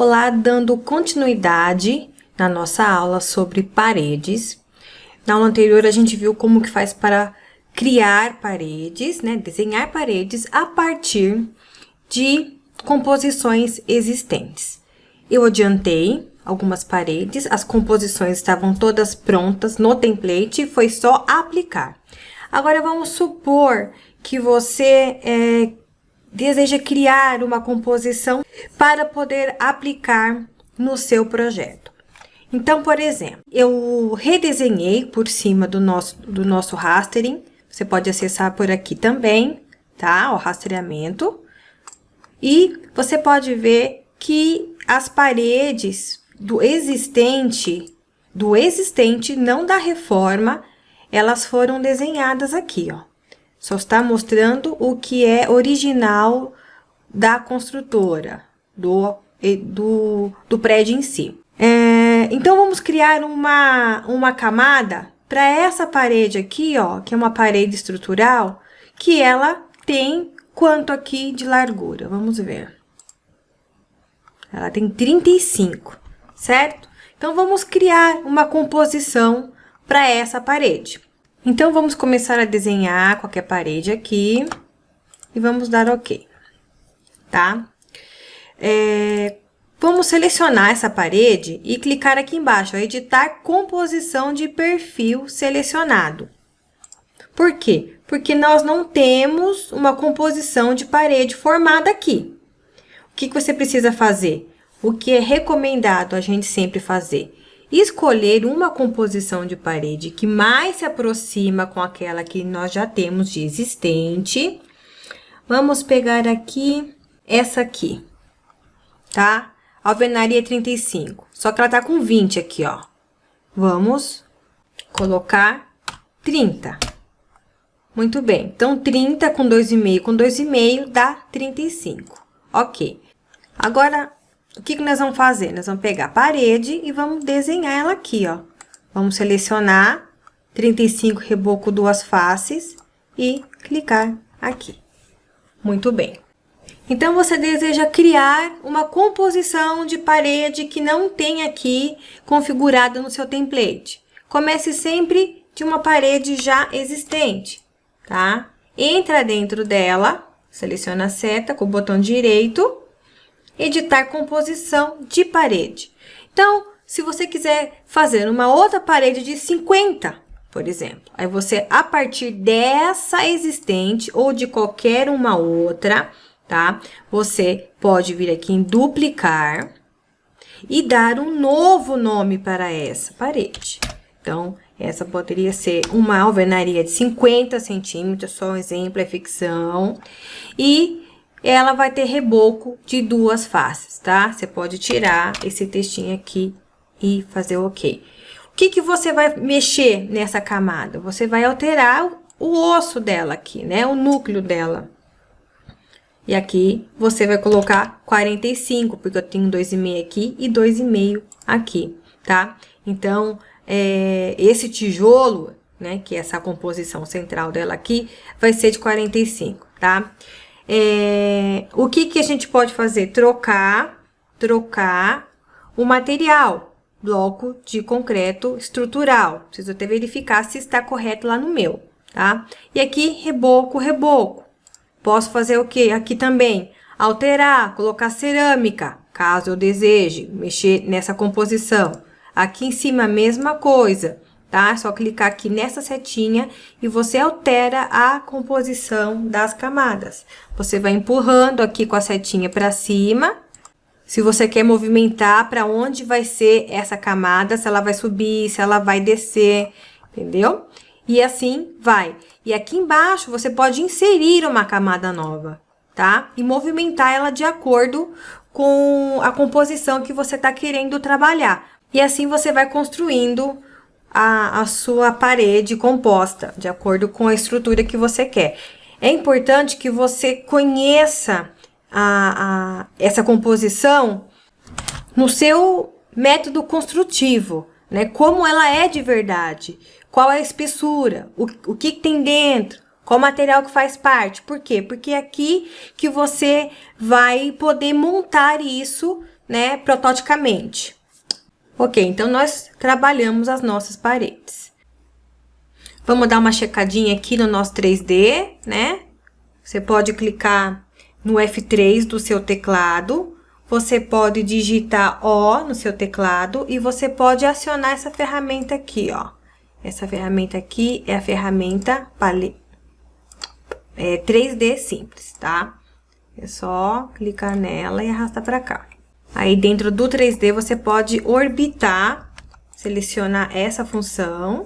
Olá, dando continuidade na nossa aula sobre paredes. Na aula anterior, a gente viu como que faz para criar paredes, né? Desenhar paredes a partir de composições existentes. Eu adiantei algumas paredes, as composições estavam todas prontas no template, foi só aplicar. Agora, vamos supor que você é, deseja criar uma composição para poder aplicar no seu projeto. Então, por exemplo, eu redesenhei por cima do nosso, do nosso rastering, você pode acessar por aqui também, tá? O rastreamento. E você pode ver que as paredes do existente, do existente, não da reforma, elas foram desenhadas aqui, ó. Só está mostrando o que é original da construtora, do, do, do prédio em si. É, então, vamos criar uma, uma camada para essa parede aqui, ó, que é uma parede estrutural, que ela tem quanto aqui de largura? Vamos ver. Ela tem 35, certo? Então, vamos criar uma composição para essa parede. Então, vamos começar a desenhar qualquer parede aqui e vamos dar OK, tá? É, vamos selecionar essa parede e clicar aqui embaixo, editar composição de perfil selecionado. Por quê? Porque nós não temos uma composição de parede formada aqui. O que, que você precisa fazer? O que é recomendado a gente sempre fazer? Escolher uma composição de parede que mais se aproxima com aquela que nós já temos de existente. Vamos pegar aqui essa aqui, tá? Alvenaria 35, só que ela tá com 20 aqui, ó. Vamos colocar 30. Muito bem, então 30 com 2,5 com 2,5 dá 35, ok. Agora, o que, que nós vamos fazer? Nós vamos pegar a parede e vamos desenhar ela aqui, ó. Vamos selecionar 35 reboco duas faces e clicar aqui. Muito bem. Então, você deseja criar uma composição de parede que não tem aqui configurada no seu template. Comece sempre de uma parede já existente, tá? Entra dentro dela, seleciona a seta com o botão direito editar composição de parede. Então, se você quiser fazer uma outra parede de 50, por exemplo, aí você, a partir dessa existente ou de qualquer uma outra, tá? Você pode vir aqui em duplicar e dar um novo nome para essa parede. Então, essa poderia ser uma alvenaria de 50 centímetros, só um exemplo, é ficção. E ela vai ter reboco de duas faces, tá? Você pode tirar esse textinho aqui e fazer ok. O que, que você vai mexer nessa camada? Você vai alterar o osso dela aqui, né? O núcleo dela. E aqui você vai colocar 45, porque eu tenho 2,5 aqui e 2,5 aqui, tá? Então, é, esse tijolo, né, que é essa composição central dela aqui, vai ser de 45, tá? É, o que, que a gente pode fazer? Trocar, trocar o material, bloco de concreto estrutural. Preciso até verificar se está correto lá no meu, tá? E aqui, reboco, reboco. Posso fazer o que? Aqui também, alterar, colocar cerâmica, caso eu deseje mexer nessa composição. Aqui em cima, a mesma coisa tá? É só clicar aqui nessa setinha e você altera a composição das camadas. Você vai empurrando aqui com a setinha para cima. Se você quer movimentar para onde vai ser essa camada, se ela vai subir, se ela vai descer, entendeu? E assim vai. E aqui embaixo você pode inserir uma camada nova, tá? E movimentar ela de acordo com a composição que você está querendo trabalhar. E assim você vai construindo a, a sua parede composta, de acordo com a estrutura que você quer. É importante que você conheça a, a, essa composição no seu método construtivo, né? Como ela é de verdade, qual é a espessura, o, o que, tem dentro, qual material que faz parte. Por quê? Porque é aqui que você vai poder montar isso né, prototipicamente. Ok, então nós trabalhamos as nossas paredes. Vamos dar uma checadinha aqui no nosso 3D, né? Você pode clicar no F3 do seu teclado, você pode digitar O no seu teclado e você pode acionar essa ferramenta aqui, ó. Essa ferramenta aqui é a ferramenta pale... é, 3D simples, tá? É só clicar nela e arrastar para cá. Aí, dentro do 3D, você pode orbitar, selecionar essa função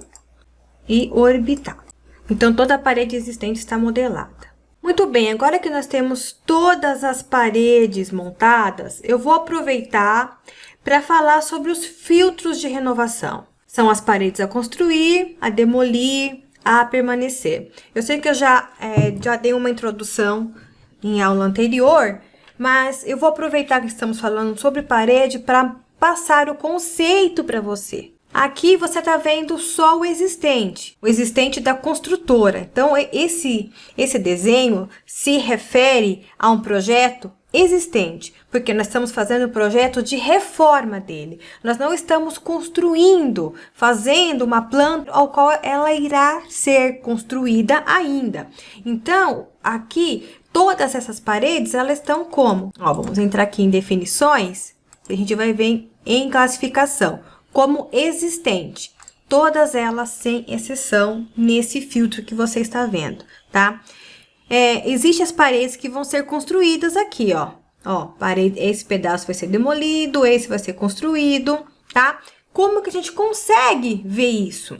e orbitar. Então, toda a parede existente está modelada. Muito bem, agora que nós temos todas as paredes montadas, eu vou aproveitar para falar sobre os filtros de renovação. São as paredes a construir, a demolir, a permanecer. Eu sei que eu já, é, já dei uma introdução em aula anterior, mas eu vou aproveitar que estamos falando sobre parede para passar o conceito para você. Aqui você está vendo só o existente, o existente da construtora. Então, esse, esse desenho se refere a um projeto existente, porque nós estamos fazendo um projeto de reforma dele. Nós não estamos construindo, fazendo uma planta ao qual ela irá ser construída ainda. Então, aqui, todas essas paredes, elas estão como? Ó, vamos entrar aqui em definições, a gente vai ver em classificação como existente. Todas elas, sem exceção, nesse filtro que você está vendo, tá? É, Existem as paredes que vão ser construídas aqui, ó. Ó, parede, esse pedaço vai ser demolido, esse vai ser construído, tá? Como que a gente consegue ver isso?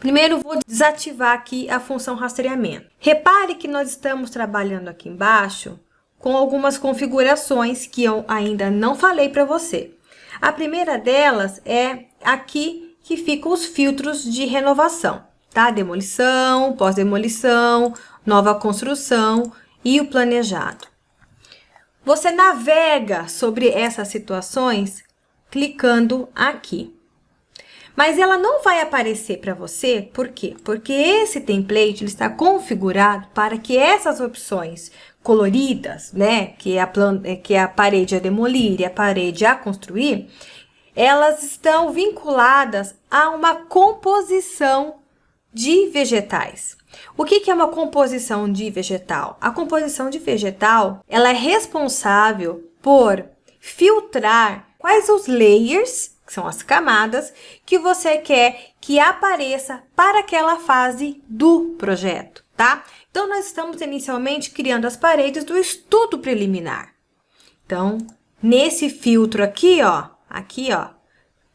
Primeiro, vou desativar aqui a função rastreamento. Repare que nós estamos trabalhando aqui embaixo com algumas configurações que eu ainda não falei para você. A primeira delas é aqui que ficam os filtros de renovação, tá? Demolição, pós-demolição, nova construção e o planejado. Você navega sobre essas situações clicando aqui. Mas ela não vai aparecer para você, por quê? Porque esse template ele está configurado para que essas opções coloridas, né, que é a, planta, é, que é a parede a demolir e a parede a construir, elas estão vinculadas a uma composição de vegetais. O que, que é uma composição de vegetal? A composição de vegetal ela é responsável por filtrar quais os layers, que são as camadas, que você quer que apareça para aquela fase do projeto, tá? Então, nós estamos inicialmente criando as paredes do estudo preliminar. Então, nesse filtro aqui, ó, aqui, ó,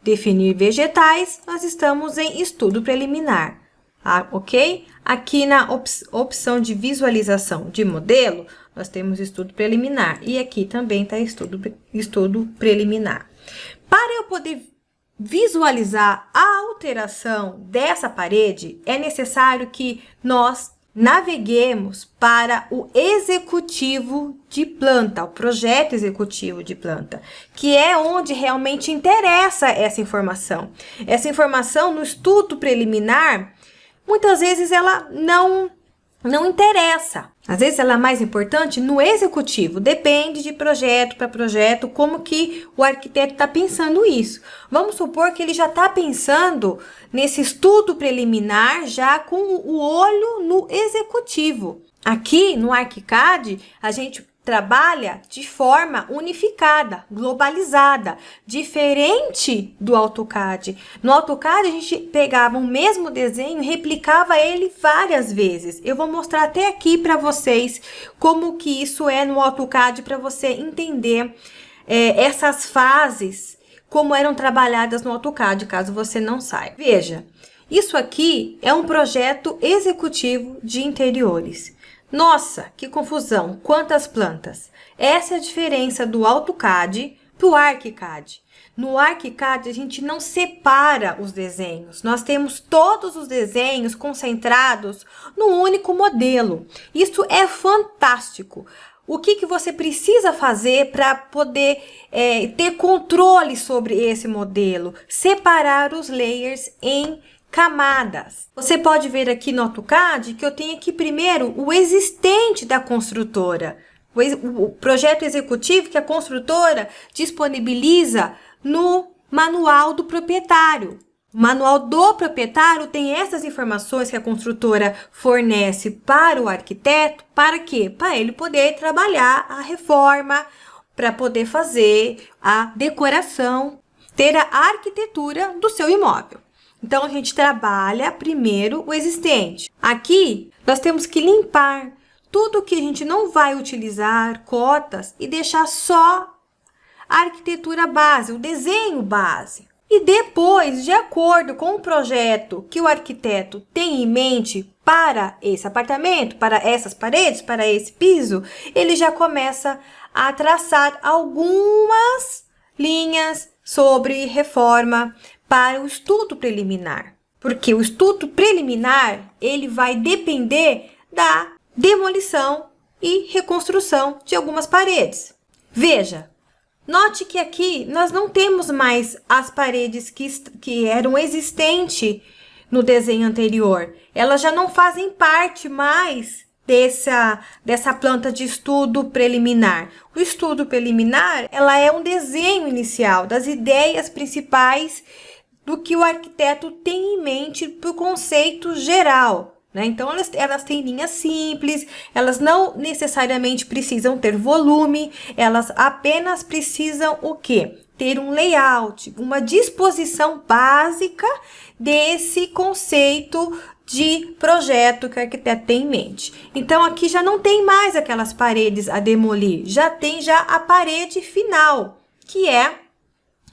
definir vegetais, nós estamos em estudo preliminar, ah, ok? Aqui na op opção de visualização de modelo, nós temos estudo preliminar. E aqui também está estudo, estudo preliminar. Para eu poder visualizar a alteração dessa parede, é necessário que nós naveguemos para o executivo de planta, o projeto executivo de planta, que é onde realmente interessa essa informação. Essa informação no estudo preliminar, muitas vezes ela não não interessa. Às vezes ela é mais importante no executivo, depende de projeto para projeto, como que o arquiteto está pensando isso. Vamos supor que ele já está pensando nesse estudo preliminar, já com o olho no executivo. Aqui no ArchiCAD, a gente trabalha de forma unificada, globalizada, diferente do AutoCAD. No AutoCAD, a gente pegava o mesmo desenho replicava ele várias vezes. Eu vou mostrar até aqui para vocês como que isso é no AutoCAD para você entender é, essas fases, como eram trabalhadas no AutoCAD, caso você não saiba. Veja, isso aqui é um projeto executivo de interiores. Nossa, que confusão! Quantas plantas! Essa é a diferença do AutoCAD para o ArchiCAD. No ArchiCAD, a gente não separa os desenhos. Nós temos todos os desenhos concentrados no único modelo. Isso é fantástico. O que, que você precisa fazer para poder é, ter controle sobre esse modelo? Separar os layers em camadas. Você pode ver aqui no AutoCAD que eu tenho aqui primeiro o existente da construtora, o projeto executivo que a construtora disponibiliza no manual do proprietário. O manual do proprietário tem essas informações que a construtora fornece para o arquiteto, para quê? Para ele poder trabalhar a reforma, para poder fazer a decoração, ter a arquitetura do seu imóvel. Então, a gente trabalha primeiro o existente. Aqui, nós temos que limpar tudo que a gente não vai utilizar, cotas, e deixar só a arquitetura base, o desenho base. E depois, de acordo com o projeto que o arquiteto tem em mente para esse apartamento, para essas paredes, para esse piso, ele já começa a traçar algumas linhas sobre reforma para o estudo preliminar. Porque o estudo preliminar, ele vai depender da demolição e reconstrução de algumas paredes. Veja, note que aqui nós não temos mais as paredes que, que eram existentes no desenho anterior. Elas já não fazem parte mais dessa, dessa planta de estudo preliminar. O estudo preliminar, ela é um desenho inicial das ideias principais do que o arquiteto tem em mente para o conceito geral. Né? Então, elas, elas têm linhas simples, elas não necessariamente precisam ter volume, elas apenas precisam o quê? Ter um layout, uma disposição básica desse conceito de projeto que o arquiteto tem em mente. Então, aqui já não tem mais aquelas paredes a demolir, já tem já a parede final, que é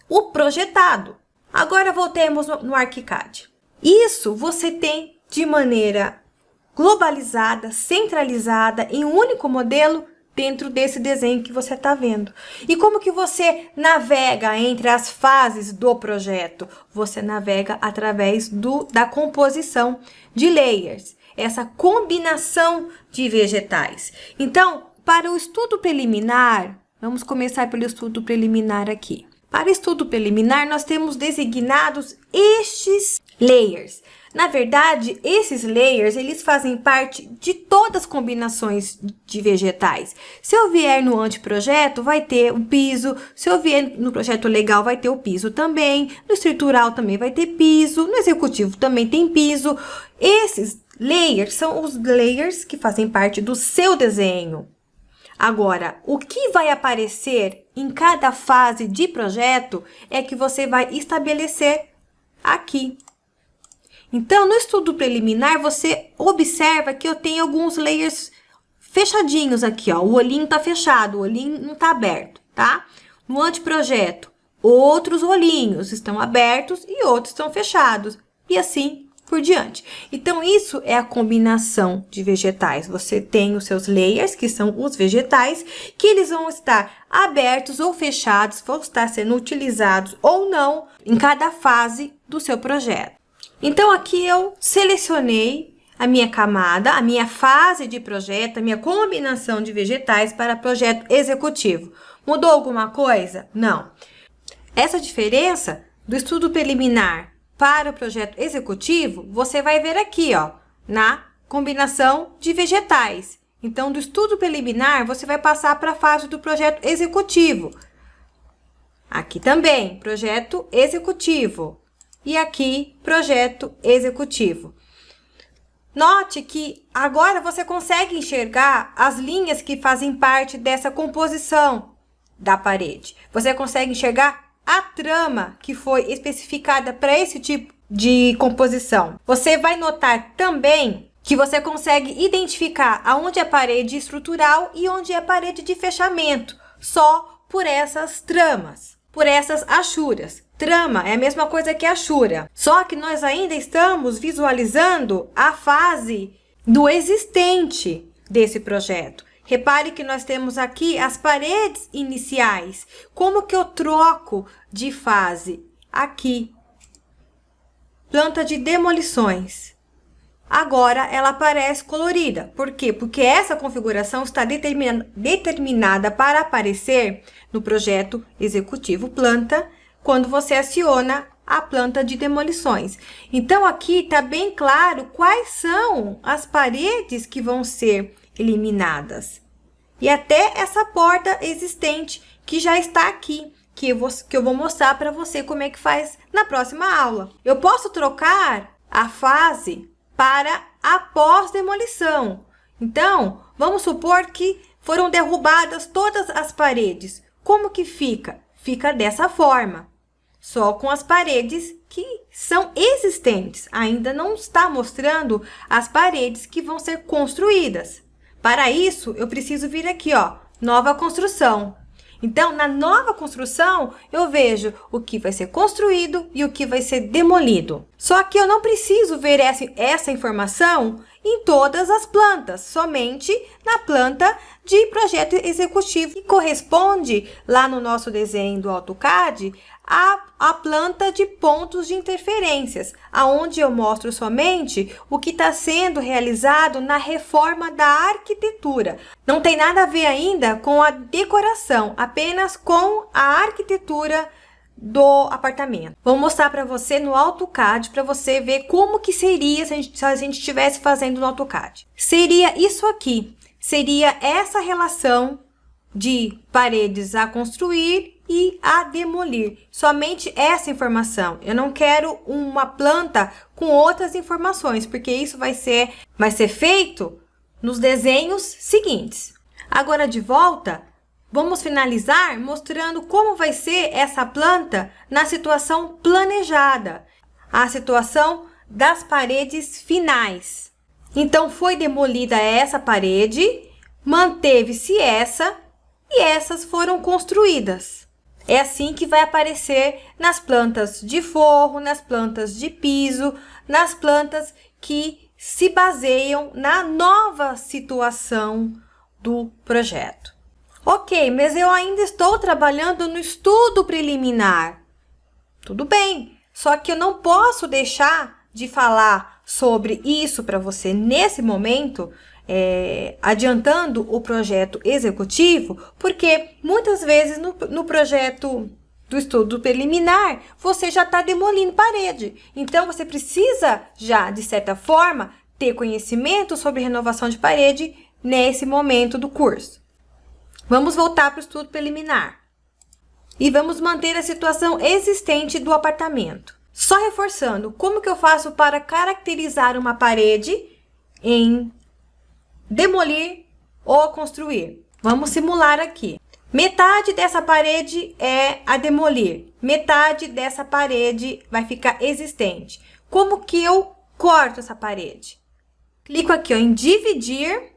o projetado. Agora, voltemos no, ArchiCAD. Isso você tem de maneira globalizada, centralizada, em um único modelo dentro desse desenho que você está vendo. E como que você navega entre as fases do projeto? Você navega através do, da composição de layers, essa combinação de vegetais. Então, para o estudo preliminar, vamos começar pelo estudo preliminar aqui. Para estudo preliminar, nós temos designados estes layers. Na verdade, esses layers, eles fazem parte de todas as combinações de vegetais. Se eu vier no anteprojeto, vai ter o piso. Se eu vier no projeto legal, vai ter o piso também. No estrutural também vai ter piso. No executivo também tem piso. Esses layers são os layers que fazem parte do seu desenho. Agora, o que vai aparecer em cada fase de projeto é que você vai estabelecer aqui. Então, no estudo preliminar, você observa que eu tenho alguns layers fechadinhos aqui, ó. O olhinho tá fechado, o olhinho não tá aberto, tá? No anteprojeto, outros olhinhos estão abertos e outros estão fechados. E assim por diante. Então, isso é a combinação de vegetais. Você tem os seus layers, que são os vegetais, que eles vão estar abertos ou fechados, vão estar sendo utilizados ou não em cada fase do seu projeto. Então, aqui eu selecionei a minha camada, a minha fase de projeto, a minha combinação de vegetais para projeto executivo. Mudou alguma coisa? Não. Essa diferença do estudo preliminar para o projeto executivo, você vai ver aqui, ó, na combinação de vegetais. Então, do estudo preliminar, você vai passar para a fase do projeto executivo. Aqui também, projeto executivo e aqui projeto executivo. Note que agora você consegue enxergar as linhas que fazem parte dessa composição da parede. Você consegue enxergar a trama que foi especificada para esse tipo de composição. Você vai notar também que você consegue identificar aonde é parede estrutural e onde é parede de fechamento, só por essas tramas, por essas achuras. Trama é a mesma coisa que Ashura, só que nós ainda estamos visualizando a fase do existente desse projeto. Repare que nós temos aqui as paredes iniciais. Como que eu troco de fase? Aqui. Planta de demolições. Agora ela aparece colorida. Por quê? Porque essa configuração está determinada para aparecer no projeto executivo planta quando você aciona a planta de demolições. Então, aqui está bem claro quais são as paredes que vão ser eliminadas. e até essa porta existente que já está aqui, que eu vou, que eu vou mostrar para você como é que faz na próxima aula. Eu posso trocar a fase para após demolição. Então, vamos supor que foram derrubadas todas as paredes. Como que fica? Fica dessa forma, só com as paredes que são existentes. Ainda não está mostrando as paredes que vão ser construídas. Para isso, eu preciso vir aqui, ó, nova construção. Então, na nova construção, eu vejo o que vai ser construído e o que vai ser demolido. Só que eu não preciso ver essa, essa informação em todas as plantas, somente na planta de projeto executivo, que corresponde lá no nosso desenho do AutoCAD a, a planta de pontos de interferências, aonde eu mostro somente o que está sendo realizado na reforma da arquitetura. Não tem nada a ver ainda com a decoração, apenas com a arquitetura do apartamento. Vou mostrar para você no AutoCAD para você ver como que seria se a, gente, se a gente estivesse fazendo no AutoCAD. Seria isso aqui, seria essa relação de paredes a construir e a demolir. Somente essa informação. Eu não quero uma planta com outras informações, porque isso vai ser, vai ser feito nos desenhos seguintes. Agora, de volta, vamos finalizar mostrando como vai ser essa planta na situação planejada, a situação das paredes finais. Então, foi demolida essa parede, manteve-se essa e essas foram construídas. É assim que vai aparecer nas plantas de forro, nas plantas de piso, nas plantas que se baseiam na nova situação do projeto. Ok, mas eu ainda estou trabalhando no estudo preliminar. Tudo bem, só que eu não posso deixar de falar sobre isso para você nesse momento, é, adiantando o projeto executivo, porque muitas vezes no, no projeto do estudo preliminar, você já está demolindo parede. Então, você precisa já, de certa forma, ter conhecimento sobre renovação de parede nesse momento do curso. Vamos voltar para o estudo preliminar. E vamos manter a situação existente do apartamento. Só reforçando, como que eu faço para caracterizar uma parede em demolir ou construir. Vamos simular aqui. Metade dessa parede é a demolir, metade dessa parede vai ficar existente. Como que eu corto essa parede? Clico aqui ó, em dividir,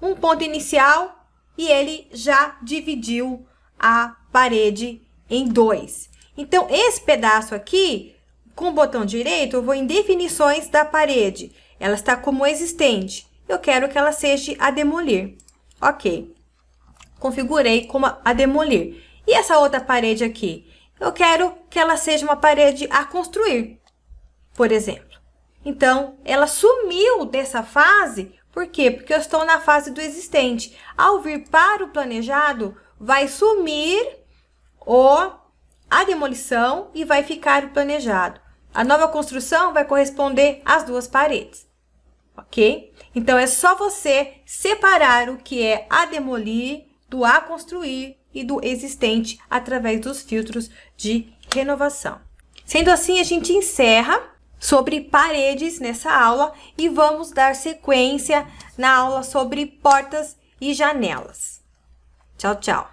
um ponto inicial, e ele já dividiu a parede em dois. Então, esse pedaço aqui, com o botão direito, eu vou em definições da parede. Ela está como existente eu quero que ela seja a demolir. Ok. Configurei como a demolir. E essa outra parede aqui? Eu quero que ela seja uma parede a construir, por exemplo. Então, ela sumiu dessa fase, por quê? Porque eu estou na fase do existente. Ao vir para o planejado, vai sumir o, a demolição e vai ficar o planejado. A nova construção vai corresponder às duas paredes ok? Então, é só você separar o que é a demolir do a construir e do existente através dos filtros de renovação. Sendo assim, a gente encerra sobre paredes nessa aula e vamos dar sequência na aula sobre portas e janelas. Tchau, tchau!